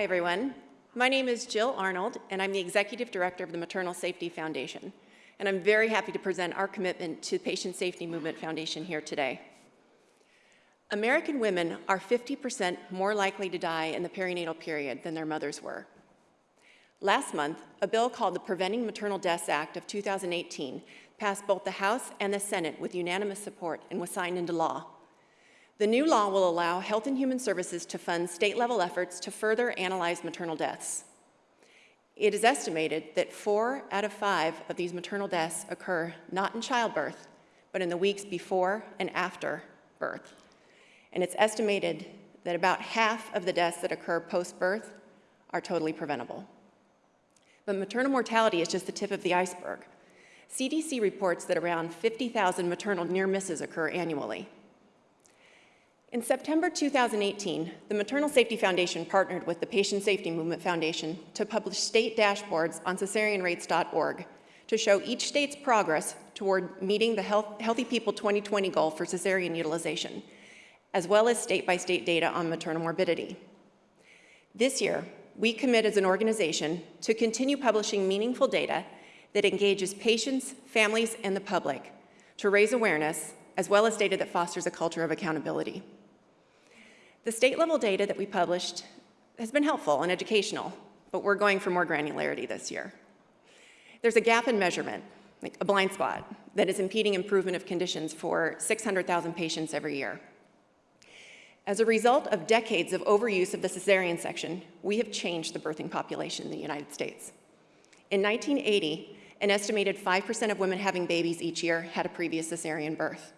Hi, everyone. My name is Jill Arnold, and I'm the Executive Director of the Maternal Safety Foundation. And I'm very happy to present our commitment to the Patient Safety Movement Foundation here today. American women are 50% more likely to die in the perinatal period than their mothers were. Last month, a bill called the Preventing Maternal Deaths Act of 2018 passed both the House and the Senate with unanimous support and was signed into law. The new law will allow Health and Human Services to fund state-level efforts to further analyze maternal deaths. It is estimated that four out of five of these maternal deaths occur not in childbirth, but in the weeks before and after birth. And it's estimated that about half of the deaths that occur post-birth are totally preventable. But maternal mortality is just the tip of the iceberg. CDC reports that around 50,000 maternal near misses occur annually. In September 2018, the Maternal Safety Foundation partnered with the Patient Safety Movement Foundation to publish state dashboards on cesareanrates.org to show each state's progress toward meeting the Health, Healthy People 2020 goal for cesarean utilization, as well as state-by-state -state data on maternal morbidity. This year, we commit as an organization to continue publishing meaningful data that engages patients, families, and the public to raise awareness, as well as data that fosters a culture of accountability. The state level data that we published has been helpful and educational, but we're going for more granularity this year. There's a gap in measurement, like a blind spot, that is impeding improvement of conditions for 600,000 patients every year. As a result of decades of overuse of the cesarean section, we have changed the birthing population in the United States. In 1980, an estimated 5% of women having babies each year had a previous cesarean birth.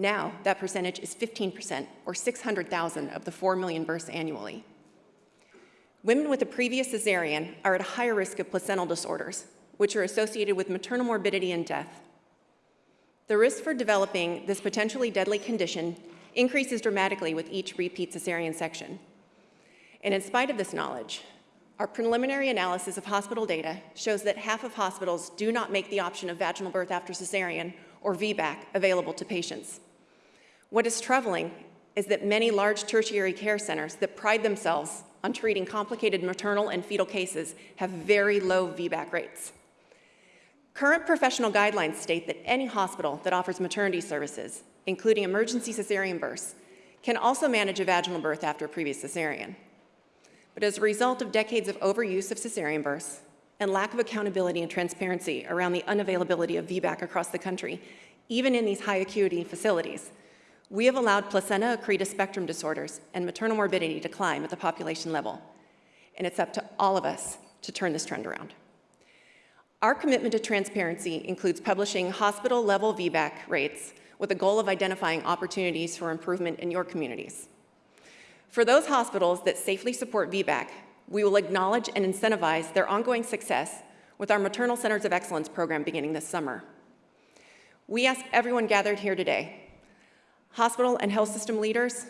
Now, that percentage is 15%, or 600,000 of the 4 million births annually. Women with a previous cesarean are at a higher risk of placental disorders, which are associated with maternal morbidity and death. The risk for developing this potentially deadly condition increases dramatically with each repeat cesarean section. And in spite of this knowledge, our preliminary analysis of hospital data shows that half of hospitals do not make the option of vaginal birth after cesarean, or VBAC, available to patients. What is troubling is that many large tertiary care centers that pride themselves on treating complicated maternal and fetal cases have very low VBAC rates. Current professional guidelines state that any hospital that offers maternity services including emergency cesarean births, can also manage a vaginal birth after a previous cesarean. But as a result of decades of overuse of cesarean births and lack of accountability and transparency around the unavailability of VBAC across the country, even in these high acuity facilities, we have allowed placenta accreta spectrum disorders and maternal morbidity to climb at the population level. And it's up to all of us to turn this trend around. Our commitment to transparency includes publishing hospital-level VBAC rates with a goal of identifying opportunities for improvement in your communities. For those hospitals that safely support VBAC, we will acknowledge and incentivize their ongoing success with our Maternal Centers of Excellence program beginning this summer. We ask everyone gathered here today, hospital and health system leaders,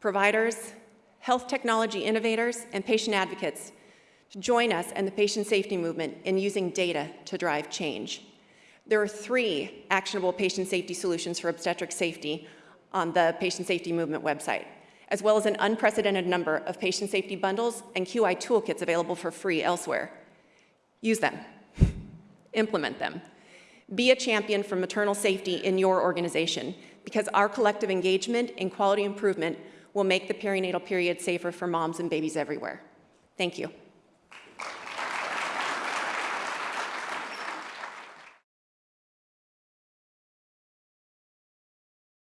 providers, health technology innovators, and patient advocates to join us and the patient safety movement in using data to drive change. There are three actionable patient safety solutions for obstetric safety on the Patient Safety Movement website, as well as an unprecedented number of patient safety bundles and QI toolkits available for free elsewhere. Use them. Implement them. Be a champion for maternal safety in your organization because our collective engagement in quality improvement will make the perinatal period safer for moms and babies everywhere. Thank you.